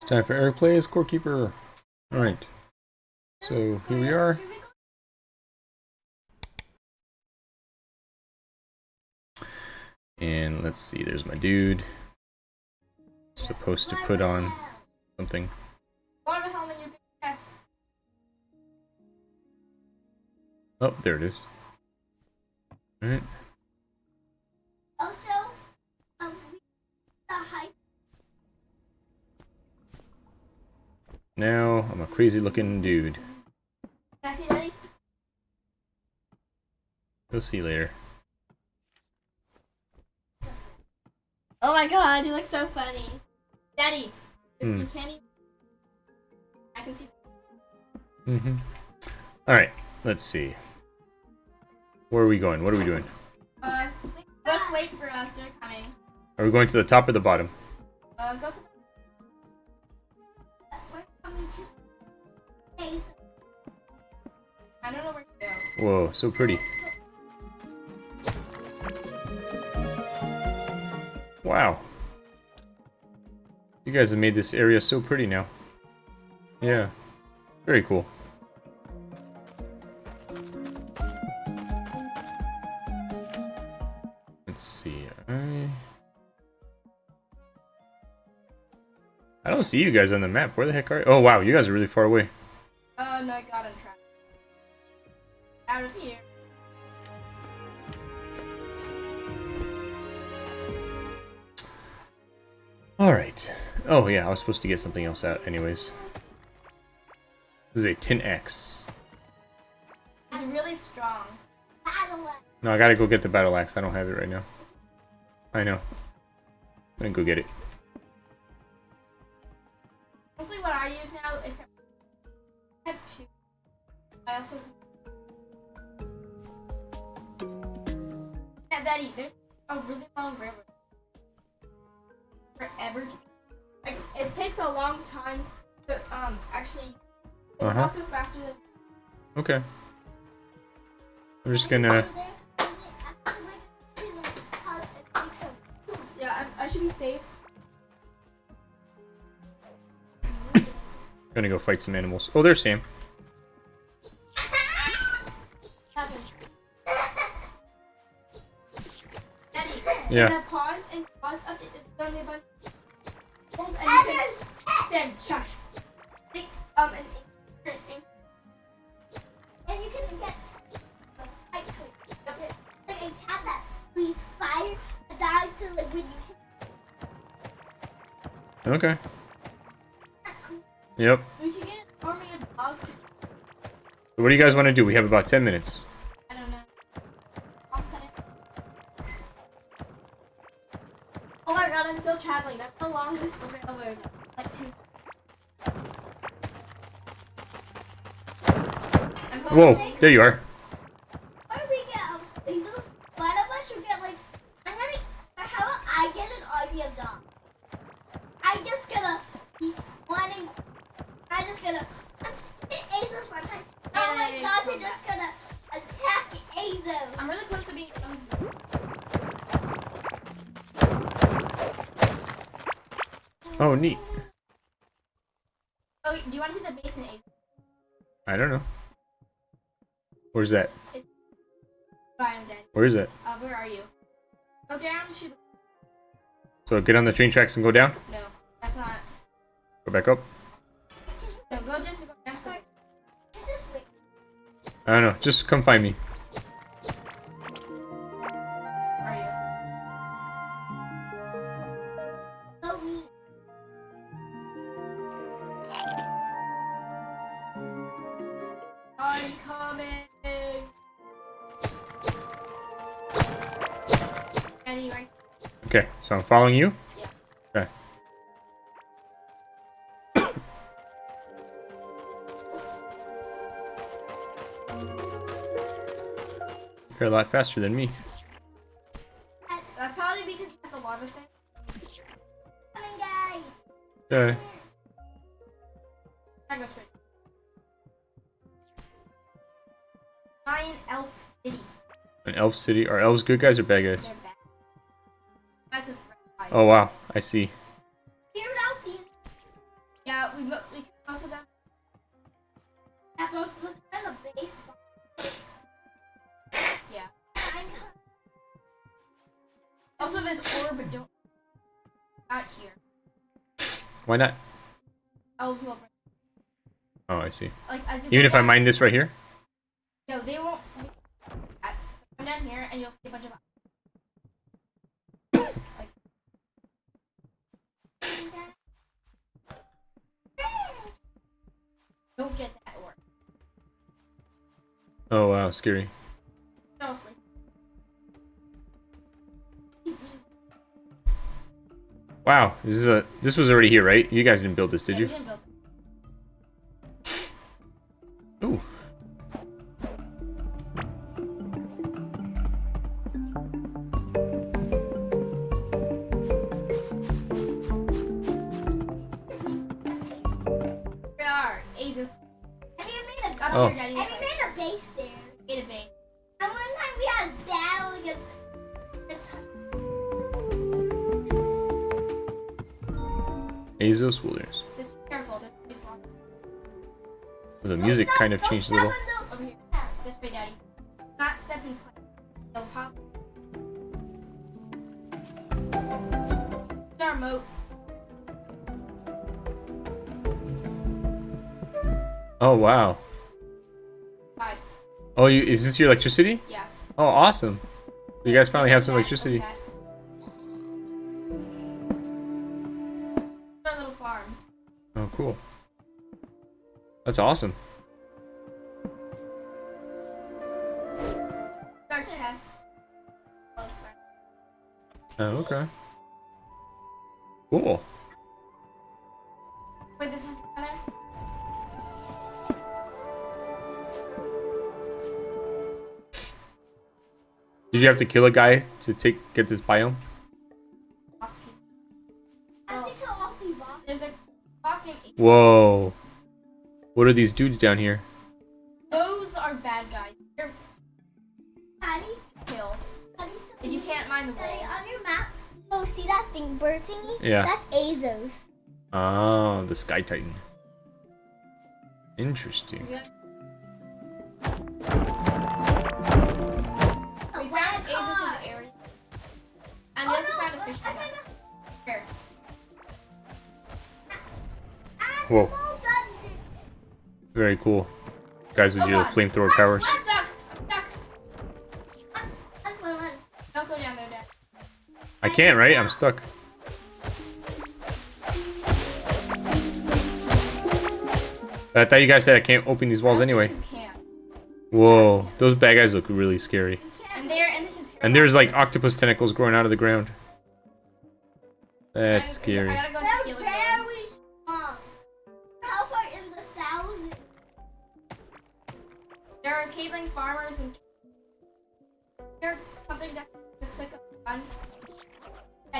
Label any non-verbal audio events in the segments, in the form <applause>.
It's time for Eric Plays Core Keeper. Alright. So here we are. And let's see, there's my dude. Supposed to put on something. Oh, there it is. Alright. Oh, Also, um, we the hype. Now I'm a crazy looking dude. Can I see Daddy? We'll see you later. Oh my god, you look so funny. Daddy, you can't even. I can see. Mm-hmm. Alright, let's see. Where are we going? What are we doing? Uh, just wait for us. They're coming. Are we going to the top or the bottom? Uh, go to. We're Whoa, so pretty. Wow. You guys have made this area so pretty now. Yeah. Very cool. See you guys on the map. Where the heck are you? Oh, wow. You guys are really far away. Uh, no, I got on track. Out of here. Alright. Oh, yeah. I was supposed to get something else out anyways. This is a 10X. It's really strong. No, I gotta go get the battle axe. I don't have it right now. I know. I'm gonna go get it. Mostly what I use now, except I have two. I also. Yeah, Daddy, there's a really long river. Forever. To, like, it takes a long time to um actually. It's Uh-huh. also faster than. Okay. I'm just gonna... Yeah, I, I should be safe. Gonna go fight some animals. Oh, there's Sam. Daddy, Yeah. pause and pause update, it's gonna be a bunch of and you can, Sam, shush. Think, um, and, and, and, And you can get like like like a cat that breathes fire dies to like when you hit Okay. Yep. we can get an army of dogs. What do you guys want to do? We have about 10 minutes. I don't know. I'll set it. Oh my god, I'm still traveling. That's the longest railroad. Like two. Whoa, there you are. Oh, neat. oh, do you want to see the basin egg? I don't know. Where's that? Bye, I'm dead. Where is it? Uh, where are you? Go down. Shoot. So get on the train tracks and go down? No, that's not. Go back up? No, go just go down. Just wait. I don't know. Just come find me. Okay, so I'm following you? Yeah. Okay. <coughs> You're a lot faster than me. that's probably because you have the lava thing. Coming, guys. Uh, I go straight. Giant elf city. an elf city. Are elves good guys or bad guys? Oh wow, I see. Yeah, we, Also, orb don't here. Why not? Oh, Oh, I see. Like, Even if down, I mine this right here? No, they won't. Come down here and you'll see a bunch of don't get that or Oh, wow, scary. don't. Wow, this is a this was already here, right? You guys didn't build this, did Yeah, you? we didn't build. Ooh. Oh. and you made a base there. Made a base. And one time we had a battle against against Azeos Wilderness. Just be careful. There's gonna be some The music Don't kind of changed a little. step on over those here. This way, Daddy. Not seven twenty. No pop. Our moat. Oh wow. Oh, you is this your electricity? Yeah. Oh, awesome. You guys finally have some electricity. Our little farm. Oh, cool. That's awesome. Our chest. Oh, okay. Cool. Did you have to kill a guy to take get this biome? Boss people. I have to kill all three bombs. there's a boss named Ace. Whoa. What are these dudes down here? Those are bad guys. They're Daddy, kill. Daddy, And you can't mine the Daddy, walls. on your map. Oh, see that thing, bird thingy? Yeah. That's Azeos. Oh, the Sky Titan. Interesting. We Whoa. Very cool. Guys with Oh, your flamethrower powers. I'm ah, ah, stuck. I'm stuck. Run, run. Don't go down there, Dad. I can't, right? I'm stuck. I thought you guys said I can't open these walls anyway. Whoa, those bad guys look really scary. And and they can And there's like octopus tentacles growing out of the ground. That's scary.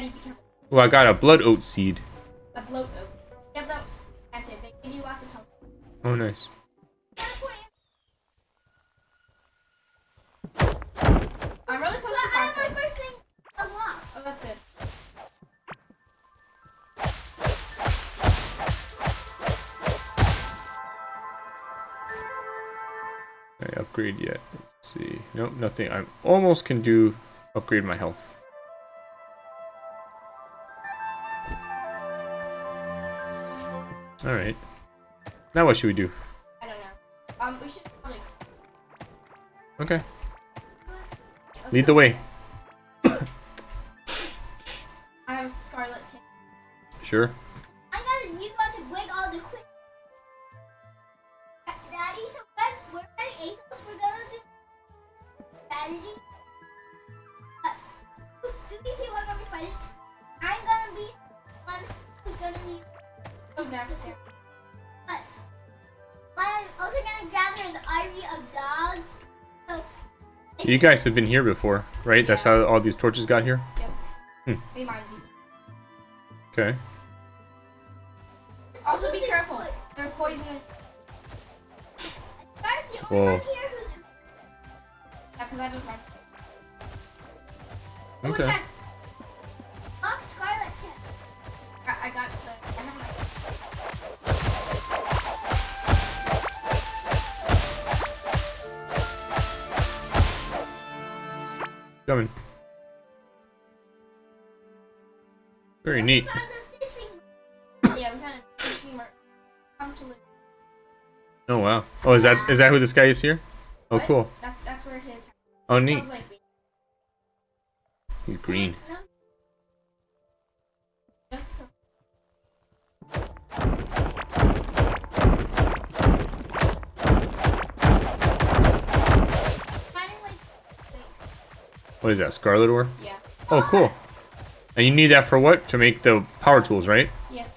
Daddy, be careful. Well, I got a bloat oat seed. A bloat oak. Get them planted. They give you lots of health. Oh, nice. I'm really close But to I have my first thing unlocked. Oh, that's good. I upgrade yet? Let's see. Nope, nothing. I almost can do upgrade my health. All right. Now what should we do? I don't know. Um, we should probably. ex- Okay. let's Lead go. the way. <coughs> I have a scarlet. Sure. Zach, there. But I'm also gonna gather an army of dogs. So. So you guys have been here before, right? That's how all these torches got here? Yep. Hmm. We mind these. Okay. Also, be careful. They're poisonous. That's the only Whoa. one here who's. Yeah, because I have a friend. Ooh, Okay. chest. Coming. Very neat. Found the fishing. Yeah, we kind of team come to live. Oh wow. Oh, is that is that who this guy is here? Oh, What? cool. That's that's where his. Oh, neat. like. He's green. What is that? Scarlet ore? Yeah. Oh, cool. And you need that for what? To make the power tools, right? Yes.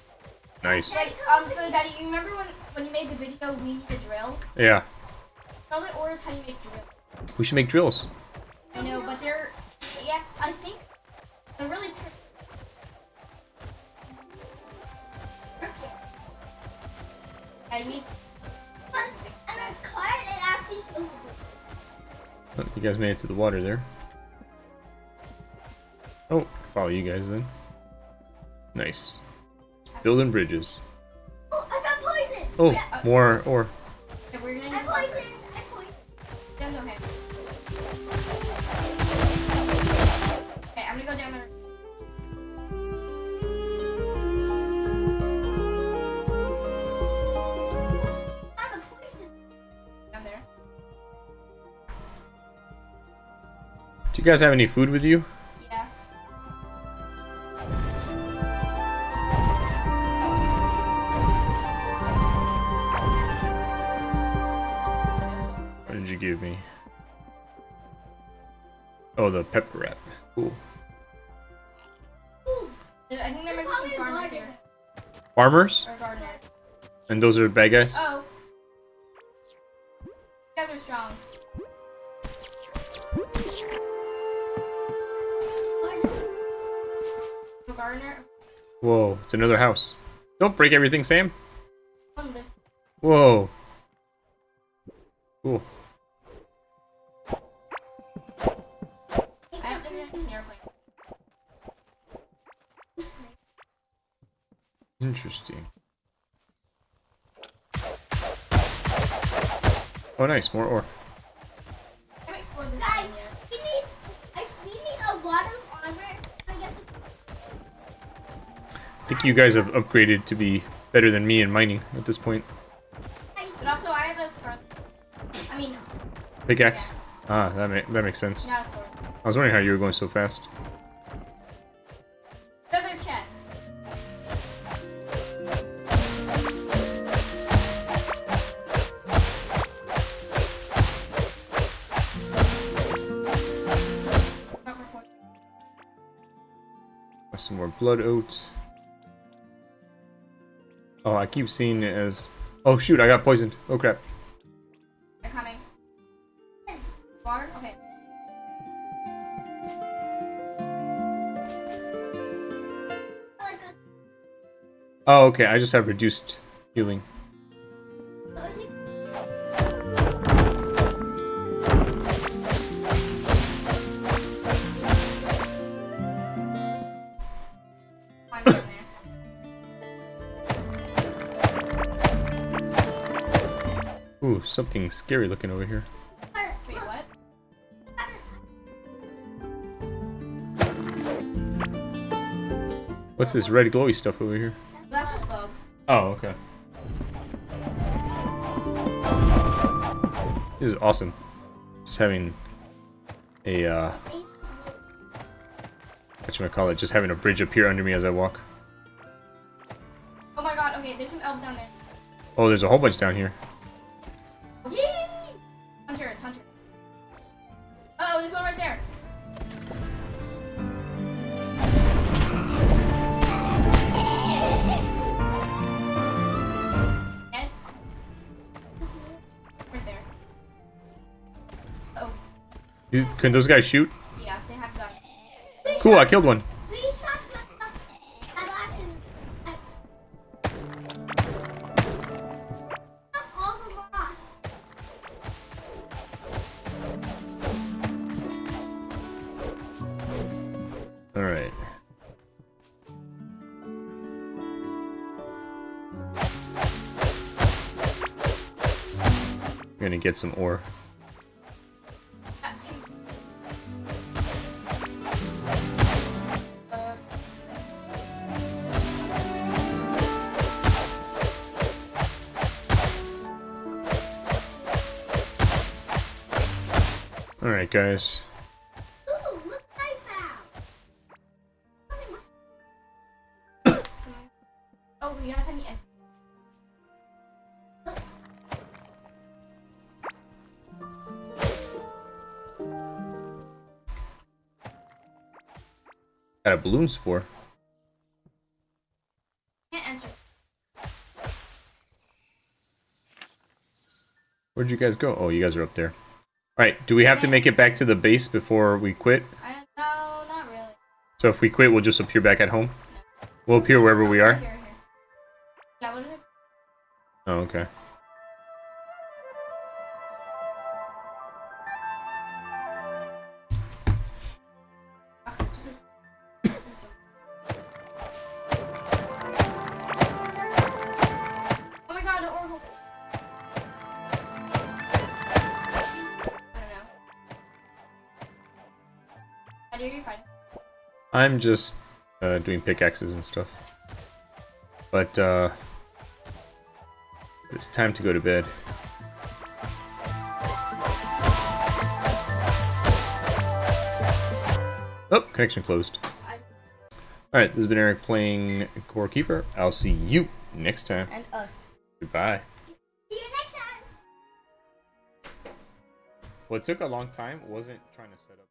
Nice. Like um, so Daddy, you remember when when you made the video, we need a drill. Yeah. Scarlet ore is how you make drill. We should make drills. I know, but they're yeah. I think they're really tricky. I need. Plus, and our card, it actually shows the Oh, you guys made it to the water there. Oh, follow you guys then. Nice. Building bridges. Oh, I found poison! Oh, Yeah, oh. more ore. Okay, we're gonna I use one poisoned! first. I poisoned. Then okay. Okay, I'm gonna go down there. I found a poison. Down there. Do you guys have any food with you? The pepper wrap. Cool. I think there might be some farmers here. Farmers? Or gardeners. And those are bad guys? Oh. You guys are strong. A gardener. Whoa, it's another house. Don't break everything, Sam. Whoa. Cool. Interesting. Oh, nice. More ore. I haven't explored this Guys, we need, I, we need a lot of armor the I think you guys have upgraded to be better than me in mining at this point. But also, I have a sword. I mean, Pickaxe? yes. Ah, that, ma that makes sense. Not sword. I was wondering how you were going so fast. Some more bloat oats. Oh, I keep seeing it as... Oh shoot, I got poisoned. Oh crap. They're coming. Water? Okay. Oh, oh, okay, I just have reduced healing. Ooh, something scary looking over here. Wait, what? What's this red glowy stuff over here? That's just bugs. Oh, okay. This is awesome. Just having a, uh, whatchamacallit, just having a bridge appear under me as I walk. Oh my god, okay, there's some elves down there. Oh, there's a whole bunch down here. Can those guys shoot? yeah, they have guns. Cool, I killed one. get some left Alright, guys. Look I found. Oh, we gotta. Got a balloon spore. Can't answer. Where'd you guys go? Oh, you guys are up there. Alright, do we have to make it back to the base before we quit? I don't really. So if we quit, we'll just appear back at home? We'll appear wherever we are? Here, here. Yeah, what is it? Oh, okay. How do you find? I'm just uh, doing pickaxes and stuff. But, uh... It's time to go to bed. Oh, connection closed. Alright, this has been Eric playing Core Keeper. I'll see you next time. and us. Goodbye. See you next time. What took a long time wasn't trying to set up.